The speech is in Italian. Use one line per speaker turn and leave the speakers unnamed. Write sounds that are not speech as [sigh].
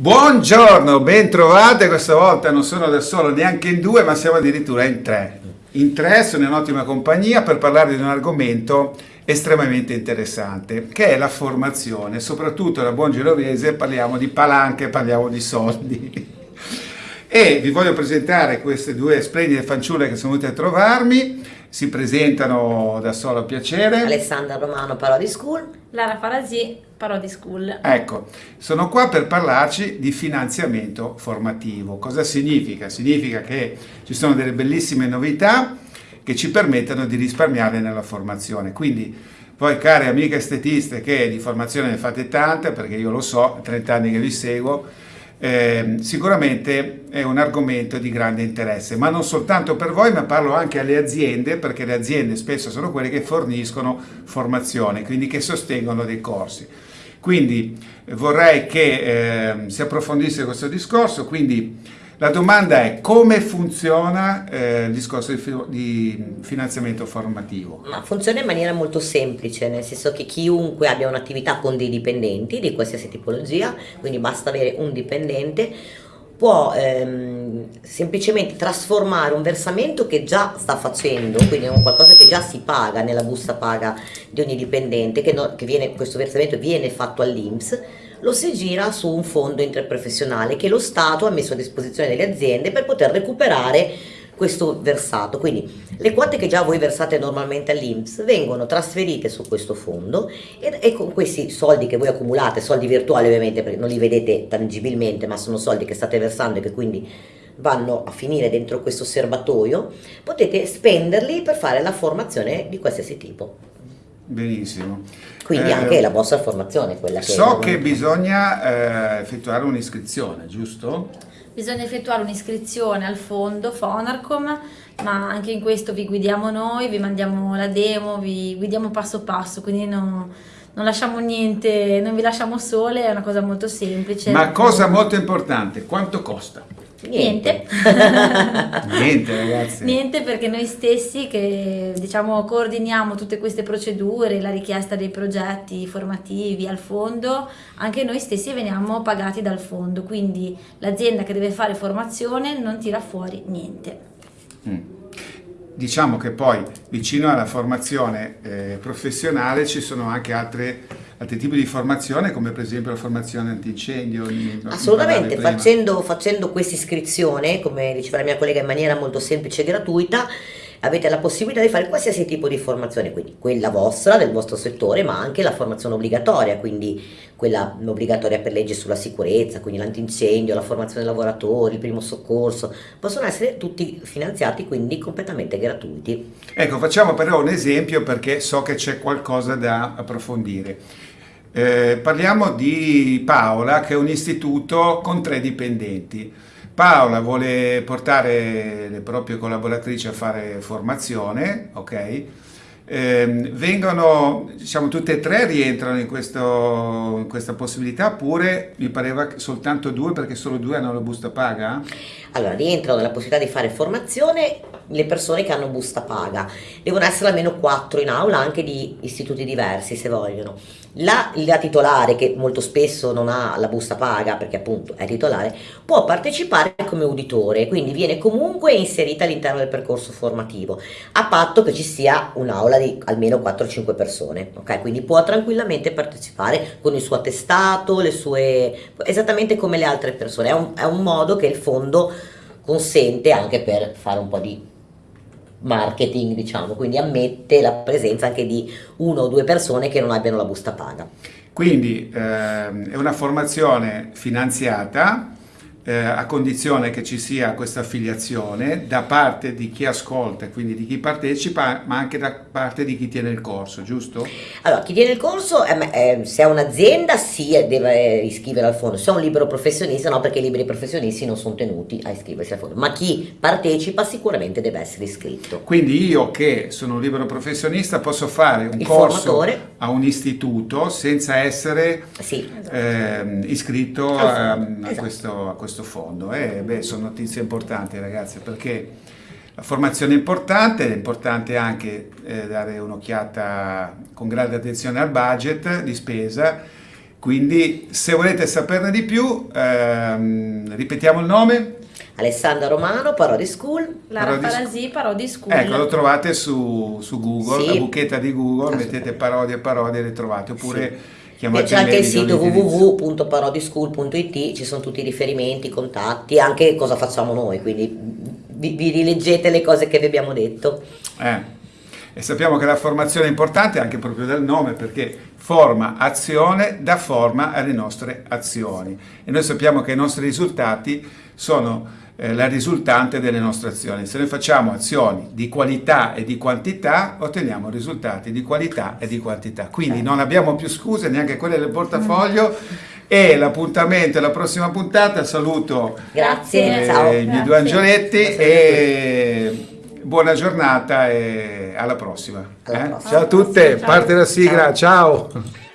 Buongiorno, ben trovate, questa volta non sono da solo neanche in due, ma siamo addirittura in tre. In tre sono in ottima compagnia per parlare di un argomento estremamente interessante, che è la formazione. Soprattutto da buon genovese parliamo di palanche, parliamo di soldi. E vi voglio presentare queste due splendide fanciulle che sono venute a trovarmi. Si presentano da solo piacere.
Alessandra Romano, Parodi School.
Lara Farasi, Parodi School.
Ecco, sono qua per parlarci di finanziamento formativo. Cosa significa? Significa che ci sono delle bellissime novità che ci permettono di risparmiare nella formazione. Quindi voi cari amiche estetiste che di formazione ne fate tante, perché io lo so, 30 anni che vi seguo, eh, sicuramente è un argomento di grande interesse, ma non soltanto per voi, ma parlo anche alle aziende, perché le aziende spesso sono quelle che forniscono formazione, quindi che sostengono dei corsi. Quindi vorrei che eh, si approfondisse questo discorso, quindi la domanda è come funziona eh, il discorso di, di, finanziamento formativo?
Ma funziona in maniera molto semplice, nel senso che chiunque abbia un'attività con dei dipendenti di qualsiasi tipologia, quindi basta avere un dipendente, può ehm, semplicemente trasformare un versamento che già sta facendo, quindi è qualcosa che già si paga nella busta paga di ogni dipendente, che, no, che viene, questo versamento viene fatto all'Inps, lo si gira su un fondo interprofessionale che lo Stato ha messo a disposizione delle aziende per poter recuperare questo versato. Quindi le quote che già voi versate normalmente all'Inps vengono trasferite su questo fondo e, e, con questi soldi che voi accumulate, soldi virtuali ovviamente perché non li vedete tangibilmente ma sono soldi che state versando e che quindi vanno a finire dentro questo serbatoio, potete spenderli per fare la formazione di qualsiasi tipo.
Benissimo.
Quindi eh, anche la vostra formazione quella che
So che bisogna eh, effettuare un'iscrizione, giusto?
Bisogna effettuare un'iscrizione al fondo Fonarcom, ma anche in questo vi guidiamo noi, vi mandiamo la demo, vi guidiamo passo passo, quindi non, non lasciamo niente, non vi lasciamo sole, è una cosa molto semplice.
Ma cosa molto importante, quanto costa?
Niente. [laughs]
Niente ragazzi.
Niente perché noi stessi che diciamo coordiniamo tutte queste procedure, la richiesta dei progetti formativi al fondo, anche noi stessi veniamo pagati dal fondo, quindi l'azienda che deve fare formazione non tira fuori niente.
Mm. Diciamo che poi vicino alla formazione eh, professionale ci sono anche altre altri tipi di formazione come per esempio la formazione antincendio?
Assolutamente, facendo, facendo questa iscrizione, come diceva la mia collega, in maniera molto semplice e gratuita, avete la possibilità di fare qualsiasi tipo di formazione, quindi quella vostra, del vostro settore, ma anche la formazione obbligatoria, quindi quella obbligatoria per legge sulla sicurezza, quindi l'antincendio, la formazione dei lavoratori, il primo soccorso, possono essere tutti finanziati, quindi completamente gratuiti.
Ecco, facciamo però un esempio perché so che c'è qualcosa da approfondire. Eh, parliamo di Paola che è un istituto con tre dipendenti. Paola vuole portare le proprie collaboratrici a fare formazione, ok? Eh, vengono, diciamo, tutte e tre rientrano in, questo, in, questa possibilità oppure mi pareva soltanto due perché solo due hanno la busta paga?
Allora, rientrano nella possibilità di fare formazione le persone che hanno busta paga. Devono essere almeno quattro in aula, anche di istituti diversi se vogliono. La, la, titolare, che molto spesso non ha la busta paga perché appunto è titolare, può partecipare come uditore, quindi viene comunque inserita all'interno del percorso formativo, a patto che ci sia un'aula di almeno 4-5 persone, ok? Quindi può tranquillamente partecipare con il suo attestato, le sue, esattamente come le altre persone. È un, è un modo che il fondo consente anche per fare un po' di marketing, diciamo, quindi ammette la presenza anche di uno o due persone che non abbiano la busta paga.
Quindi ehm, è una formazione finanziata eh, a condizione che ci sia questa affiliazione da parte di chi ascolta, quindi di chi partecipa, ma anche da parte di chi tiene il corso, giusto?
Allora, chi tiene il corso, eh, eh, se è un'azienda sì, deve iscrivere al fondo, se è un libero professionista no, perché i liberi professionisti non sono tenuti a iscriversi al fondo, ma chi partecipa sicuramente deve essere iscritto.
Quindi io che sono un libero professionista posso fare un il corso formatore. A un istituto senza essere sì, esatto. iscritto a, a, esatto. questo, a questo fondo. Eh, beh, sono notizie importanti ragazzi perché la formazione è importante, è importante anche eh, dare un'occhiata con grande attenzione al budget di spesa Quindi se volete saperne di più, ehm, ripetiamo il nome.
Alessandra Romano, Parodi School.
Lara
Parodi
Parasi, Parodi School.
Ecco, lo trovate su, su Google,
Sì.
la buchetta di Google, mettete parodie e parodie e le trovate, oppure
Sì.
chiamate
C'è anche il sito www.parodischool.it, ci sono tutti i riferimenti, i contatti, anche cosa facciamo noi, quindi vi, vi rileggete le cose che vi abbiamo detto.
Eh, E sappiamo che la formazione è importante anche proprio dal nome perché forma azione dà forma alle nostre azioni e noi sappiamo che i nostri risultati sono eh, la risultante delle nostre azioni. Se noi facciamo azioni di qualità e di quantità otteniamo risultati di qualità e di quantità. Quindi non abbiamo più scuse, neanche quelle del portafoglio e l'appuntamento è la prossima puntata. Saluto
Grazie,
eh,
ciao.
i miei
Grazie.
due angioletti e buona giornata e alla prossima.
Alla
eh?
prossima.
Ciao a tutte,
Ciao.
parte la sigla, ciao.